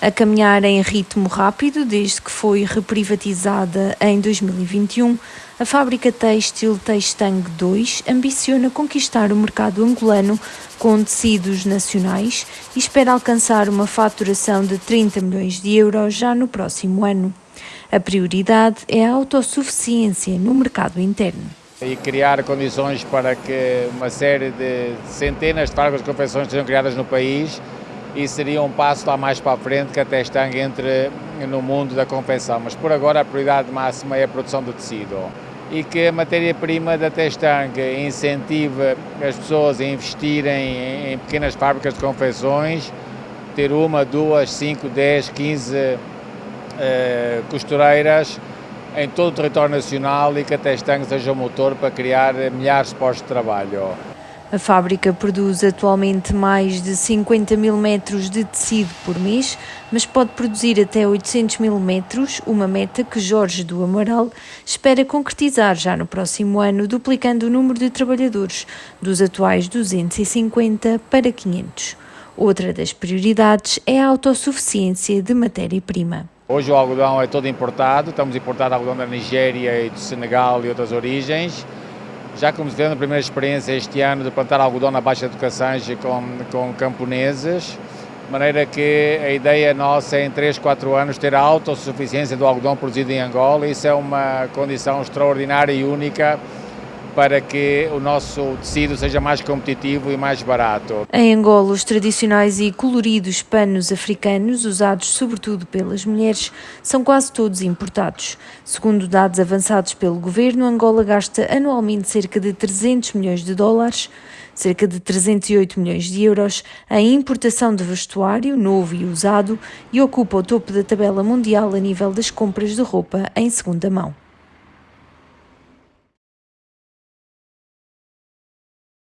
A caminhar em ritmo rápido desde que foi reprivatizada em 2021, a fábrica têxtil Textang 2 ambiciona conquistar o mercado angolano com tecidos nacionais e espera alcançar uma faturação de 30 milhões de euros já no próximo ano. A prioridade é a autossuficiência no mercado interno. E criar condições para que uma série de centenas de fábricas de confecções sejam criadas no país e seria um passo lá mais para a frente que a Testang entre no mundo da confecção. Mas por agora a prioridade máxima é a produção do tecido e que a matéria-prima da Testang incentive as pessoas a investirem em pequenas fábricas de confecções, ter uma, duas, cinco, dez, quinze uh, costureiras em todo o território nacional e que a Testang seja o motor para criar milhares de postos de trabalho. A fábrica produz atualmente mais de 50 mil metros de tecido por mês, mas pode produzir até 800 mil metros, uma meta que Jorge do Amaral espera concretizar já no próximo ano, duplicando o número de trabalhadores dos atuais 250 para 500. Outra das prioridades é a autossuficiência de matéria-prima. Hoje o algodão é todo importado, estamos a importar algodão da Nigéria e do Senegal e outras origens. Já começamos a primeira experiência este ano de plantar algodão na Baixa do Cassange com, com camponeses, de maneira que a ideia nossa é em 3, 4 anos ter a autossuficiência do algodão produzido em Angola. Isso é uma condição extraordinária e única para que o nosso tecido seja mais competitivo e mais barato. Em Angola, os tradicionais e coloridos panos africanos, usados sobretudo pelas mulheres, são quase todos importados. Segundo dados avançados pelo governo, Angola gasta anualmente cerca de 300 milhões de dólares, cerca de 308 milhões de euros, em importação de vestuário novo e usado e ocupa o topo da tabela mundial a nível das compras de roupa em segunda mão.